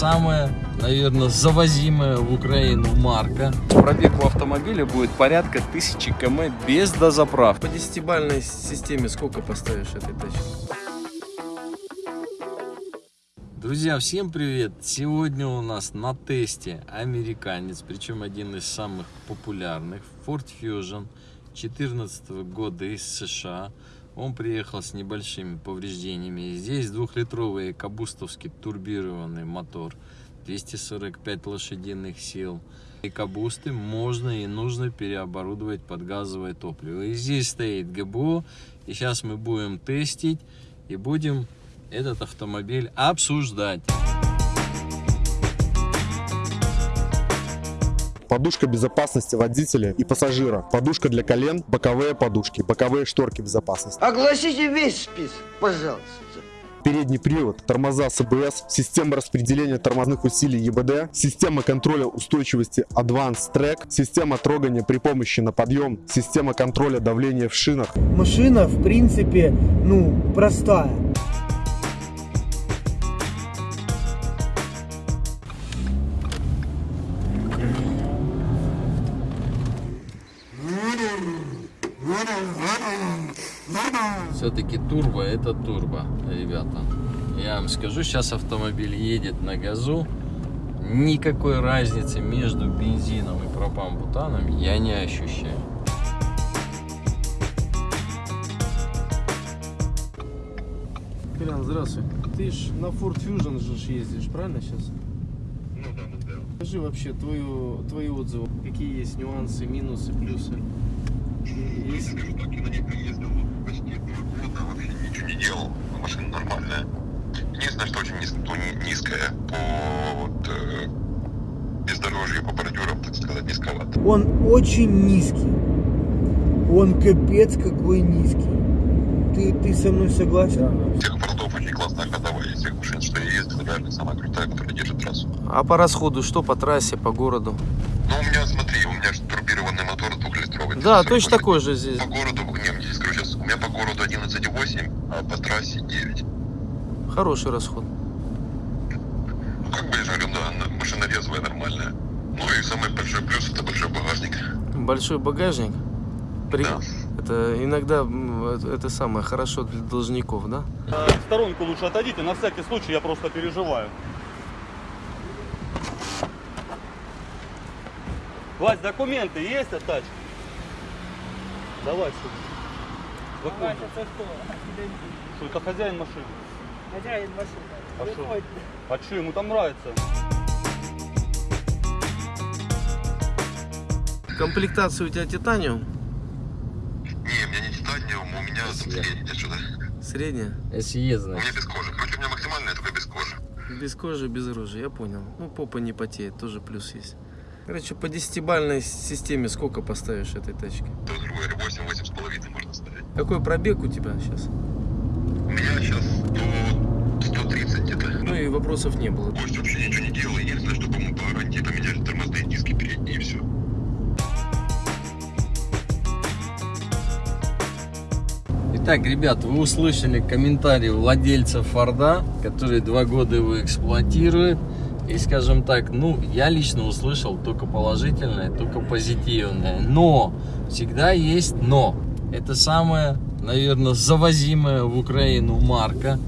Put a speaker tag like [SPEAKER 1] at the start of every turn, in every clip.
[SPEAKER 1] Самая, наверное, завозимая в Украину марка. Пробег у автомобиля будет порядка 1000 км без дозаправки.
[SPEAKER 2] По десятибальной системе сколько поставишь этой тачке?
[SPEAKER 1] Друзья, всем привет! Сегодня у нас на тесте американец, причем один из самых популярных, Ford Fusion 2014 года из США. Он приехал с небольшими повреждениями. Здесь двухлитровый кабустовский турбированный мотор, 245 лошадиных сил. И кабусты можно и нужно переоборудовать под газовое топливо. И здесь стоит ГБО. И сейчас мы будем тестить и будем этот автомобиль обсуждать.
[SPEAKER 3] Подушка безопасности водителя и пассажира, подушка для колен, боковые подушки, боковые шторки безопасности.
[SPEAKER 4] Огласите весь список, пожалуйста.
[SPEAKER 3] Передний привод, тормоза с АБС, система распределения тормозных усилий ЕБД, система контроля устойчивости Advanced Track, система трогания при помощи на подъем, система контроля давления в шинах.
[SPEAKER 5] Машина, в принципе, ну, простая.
[SPEAKER 1] Все-таки турбо это турбо, ребята. Я вам скажу, сейчас автомобиль едет на газу. Никакой разницы между бензином и пропан-бутаном я не ощущаю.
[SPEAKER 2] Колян, здравствуй. Ты ж на Ford Fusion же ездишь, правильно сейчас?
[SPEAKER 6] Ну да, ну да.
[SPEAKER 2] Скажи вообще твою, твои отзывы. Какие есть нюансы, минусы, плюсы?
[SPEAKER 6] Я
[SPEAKER 2] Есть?
[SPEAKER 6] скажу так, я на ней проездил почти два года, вообще ничего не делал. Машина нормальная. Единственное, что очень низ- то ни- низкая по вот, э, бездорожью, по бордюрам, так сказать, низковато.
[SPEAKER 5] Он очень низкий. Он капец какой низкий. Ты, ты со мной согласен?
[SPEAKER 6] Всех бордов очень классная ходовая, из всех машин, что я ездил, реально самая крутая, которая держит трассу.
[SPEAKER 2] А по расходу что по трассе, по городу?
[SPEAKER 6] Ну, у меня, смотри, у меня же турбированный мотор двухлитровый.
[SPEAKER 2] Да,
[SPEAKER 6] 240
[SPEAKER 2] точно такой же здесь.
[SPEAKER 6] По городу, не, мне здесь скажу сейчас, у меня по городу 11,8, а по трассе 9.
[SPEAKER 2] Хороший расход.
[SPEAKER 6] Ну, как бы я же говорю, да, резвая, нормальная. Ну и самый большой плюс это большой багажник.
[SPEAKER 2] Большой багажник. При-
[SPEAKER 6] Да.
[SPEAKER 2] Это иногда это, это самое хорошо для должников, да?
[SPEAKER 7] В сторонку лучше отойдите, на всякий случай я просто переживаю. Вась, документы есть от тачки? Давай сюда. Документы. Что это хозяин машины?
[SPEAKER 5] Хозяин машины.
[SPEAKER 7] А что? А что, ему там нравится?
[SPEAKER 2] Комплектация у тебя титаниум?
[SPEAKER 6] Не, у меня не титаниум, у меня идет сюда.
[SPEAKER 2] Средняя?
[SPEAKER 1] SE,
[SPEAKER 6] У
[SPEAKER 1] значит.
[SPEAKER 6] меня без кожи. Короче, у меня максимальная, только без кожи.
[SPEAKER 2] Без кожи, без рожи, я понял. Ну, попа не потеет, тоже плюс есть. Короче, по десятибальной системе сколько поставишь этой тачке?
[SPEAKER 6] То, грубо говоря, 8, 8 с половиной можно ставить.
[SPEAKER 2] Какой пробег у тебя сейчас?
[SPEAKER 6] У меня сейчас до 130 где-то.
[SPEAKER 2] Ну и вопросов не было.
[SPEAKER 6] Больше вообще ничего не делал. Единственное, что, по-моему, по гарантии поменяли тормозные диски передние и все.
[SPEAKER 1] Итак, ребят, вы услышали комментарий владельца Форда, который два года его эксплуатирует. И, скажем так, ну, я лично услышал только положительное, только позитивное. Но, всегда есть но. Это самая, наверное, завозимая в Украину марка.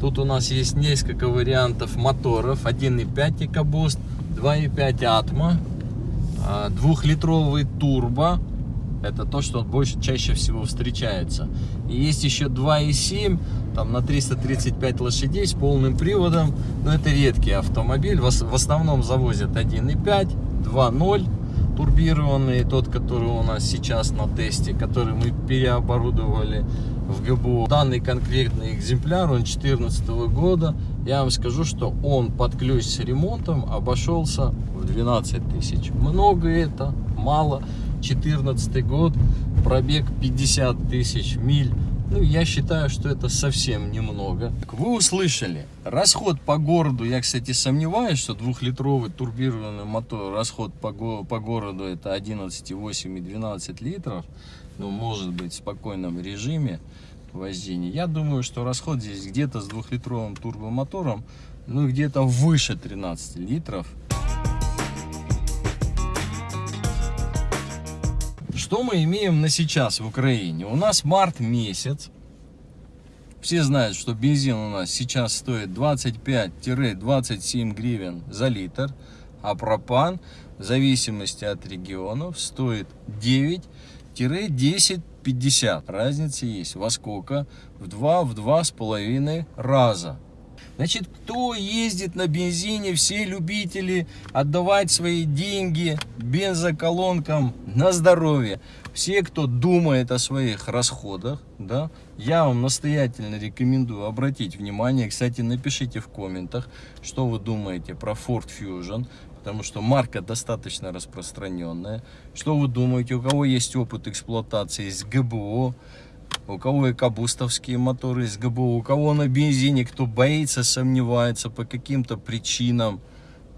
[SPEAKER 1] Тут у нас есть несколько вариантов моторов. 1.5 EcoBoost, 2.5 Atmo, а, двухлитровый турбо. Это то, что больше, чаще всего встречается. И есть еще 2.7, там на 335 лошадей с полным приводом. Но это редкий автомобиль. В, ос- в основном завозят 1.5, 2.0 турбированный, тот, который у нас сейчас на тесте, который мы переоборудовали в ГБУ. Данный конкретный экземпляр, он 2014 года. Я вам скажу, что он под ключ с ремонтом обошелся в 12 тысяч. Много это, мало. 14 год, пробег 50 тысяч миль. Ну, я считаю, что это совсем немного. Вы услышали, расход по городу, я, кстати, сомневаюсь, что двухлитровый турбированный мотор, расход по, го- по городу это 11,8 и 12 литров. Ну, может быть, в спокойном режиме. вождения. Я думаю, что расход здесь где-то с двухлитровым турбомотором, ну где-то выше 13 литров. Что мы имеем на сейчас в Украине? У нас март месяц. Все знают, что бензин у нас сейчас стоит 25-27 гривен за литр, а пропан в зависимости от регионов стоит 9-10-50. Разница есть. Во сколько? В 2 в два с половиной раза. Значит, кто ездит на бензине, все любители отдавать свои деньги бензоколонкам на здоровье. Все, кто думает о своих расходах, да, я вам настоятельно рекомендую обратить внимание. Кстати, напишите в комментах, что вы думаете про Ford Fusion, потому что марка достаточно распространенная. Что вы думаете, у кого есть опыт эксплуатации с ГБО, у кого и кабустовские моторы из ГБО, у кого на бензине, кто боится, сомневается по каким-то причинам,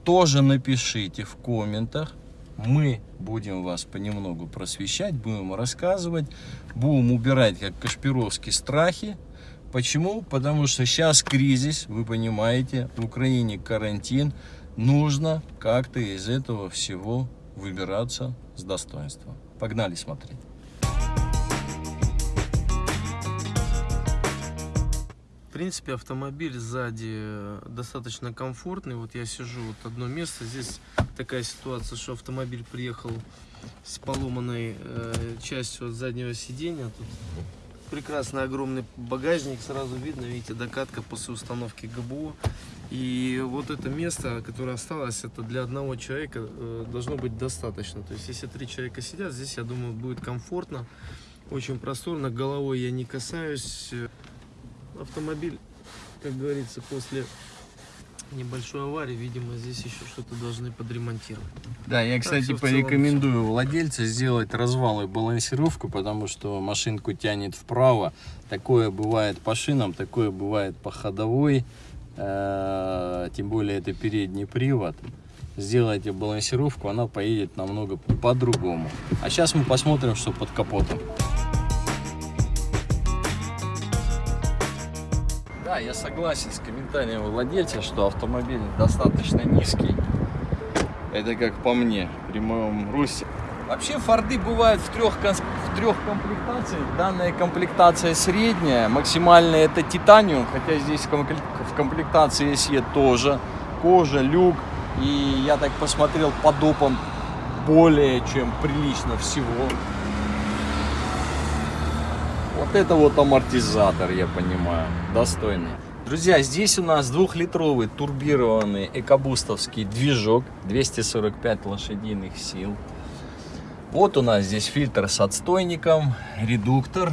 [SPEAKER 1] тоже напишите в комментах. Мы будем вас понемногу просвещать, будем рассказывать, будем убирать, как Кашпировские, страхи. Почему? Потому что сейчас кризис, вы понимаете, в Украине карантин, нужно как-то из этого всего выбираться с достоинством. Погнали смотреть.
[SPEAKER 2] В принципе, автомобиль сзади э, достаточно комфортный. Вот я сижу, вот одно место. Здесь такая ситуация, что автомобиль приехал с поломанной э, частью от заднего сидения. Тут прекрасный огромный багажник, сразу видно, видите, докатка после установки ГБО. И вот это место, которое осталось, это для одного человека э, должно быть достаточно. То есть, если три человека сидят, здесь, я думаю, будет комфортно, очень просторно. Головой я не касаюсь автомобиль, как говорится, после небольшой аварии, видимо, здесь еще что-то должны подремонтировать.
[SPEAKER 1] Да, я, кстати,
[SPEAKER 2] целом
[SPEAKER 1] порекомендую владельцу сделать развал и балансировку, потому что машинку тянет вправо. Такое бывает по шинам, такое бывает по ходовой. Э, Тем более это передний привод. Сделайте балансировку, она поедет намного по-другому. А сейчас мы посмотрим, что под капотом. Да, я согласен с комментарием владельца, что автомобиль достаточно низкий. Это как по мне, при моем росте. Вообще форды бывают в трех, в трех комплектациях. Данная комплектация средняя. Максимальная это титаниум, хотя здесь в комплектации SE тоже. Кожа, люк. И я так посмотрел по допам более чем прилично всего. Это вот амортизатор, я понимаю, достойный. Друзья, здесь у нас двухлитровый турбированный экобустовский движок, 245 лошадиных сил. Вот у нас здесь фильтр с отстойником, редуктор.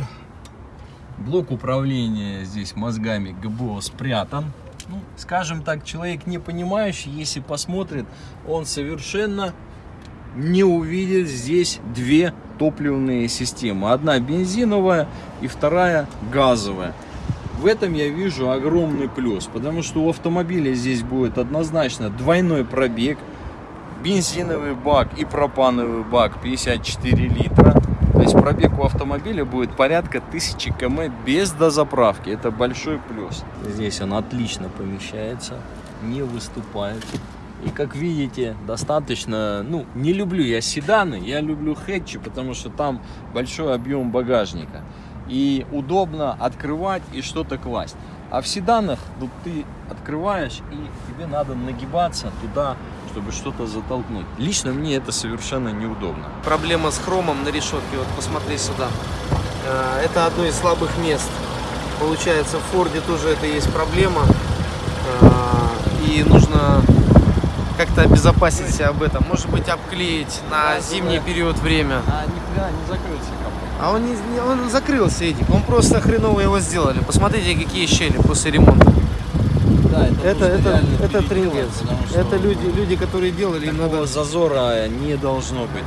[SPEAKER 1] Блок управления здесь мозгами ГБО спрятан. Ну, скажем так, человек не понимающий, если посмотрит, он совершенно не увидит здесь две топливные системы. Одна бензиновая и вторая газовая. В этом я вижу огромный плюс, потому что у автомобиля здесь будет однозначно двойной пробег, бензиновый бак и пропановый бак 54 литра. То есть пробег у автомобиля будет порядка 1000 км без дозаправки. Это большой плюс. Здесь он отлично помещается, не выступает. И как видите, достаточно, ну, не люблю я седаны, я люблю хэтчи, потому что там большой объем багажника. И удобно открывать и что-то класть. А в седанах тут ты открываешь и тебе надо нагибаться туда, чтобы что-то затолкнуть. Лично мне это совершенно неудобно.
[SPEAKER 2] Проблема с хромом на решетке, вот посмотри сюда. Э, Это одно из слабых мест. Получается, в Форде тоже это есть проблема. Э, И нужно как-то обезопасить себя об этом. Может быть, обклеить на зимний период время.
[SPEAKER 1] А нифига не закрылся.
[SPEAKER 2] А он, не, не- он закрылся, Эдик. Он просто хреново его сделали. Посмотрите, какие щели после ремонта.
[SPEAKER 1] Да,
[SPEAKER 2] Это, это, это
[SPEAKER 1] потому что
[SPEAKER 2] Это люди, люди, которые делали, им
[SPEAKER 1] Такого
[SPEAKER 2] надо...
[SPEAKER 1] зазора не должно быть.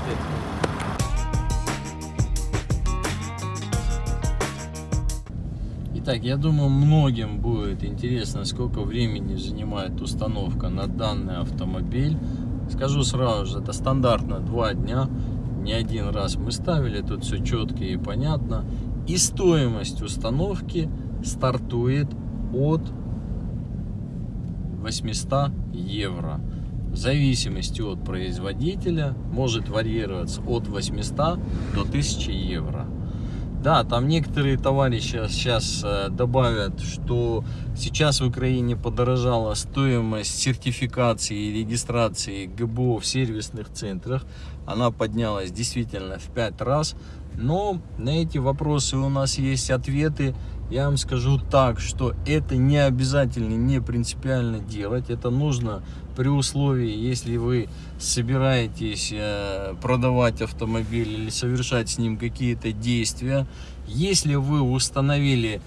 [SPEAKER 1] Итак, я думаю, многим будет интересно, сколько времени занимает установка на данный автомобиль. Скажу сразу же, это стандартно 2 дня. Не один раз мы ставили, тут все четко и понятно. И стоимость установки стартует от 800 евро. В зависимости от производителя может варьироваться от 800 до 1000 евро. Да, там некоторые товарищи сейчас э, добавят, что сейчас в Украине подорожала стоимость сертификации и регистрации ГБО в сервисных центрах. Она поднялась действительно в 5 раз. Но на эти вопросы у нас есть ответы. Я вам скажу так, что это не обязательно, не принципиально делать. Это нужно при условии, если вы собираетесь э, продавать автомобиль или совершать с ним какие-то действия. Если вы установили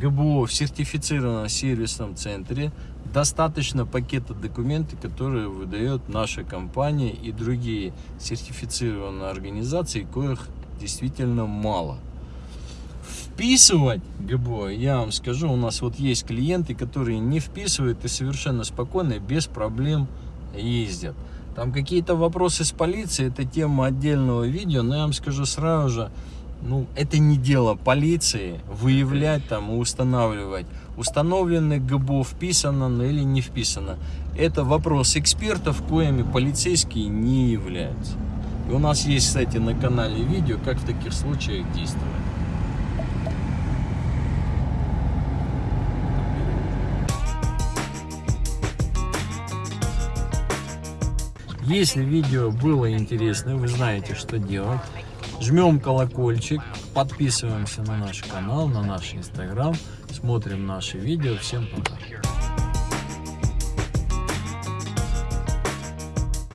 [SPEAKER 1] ГБО в сертифицированном сервисном центре, достаточно пакета документов, которые выдает наша компания и другие сертифицированные организации, коих действительно мало. Вписывать ГБО, я вам скажу, у нас вот есть клиенты, которые не вписывают и совершенно спокойно, без проблем ездят. Там какие-то вопросы с полицией, это тема отдельного видео, но я вам скажу сразу же, ну, это не дело полиции выявлять там и устанавливать, установленный ГБО вписано или не вписано. Это вопрос экспертов, коими полицейские не являются. И у нас есть, кстати, на канале видео, как в таких случаях действовать. Если видео было интересно, вы знаете, что делать. Жмем колокольчик, подписываемся на наш канал, на наш инстаграм, смотрим наши видео. Всем пока.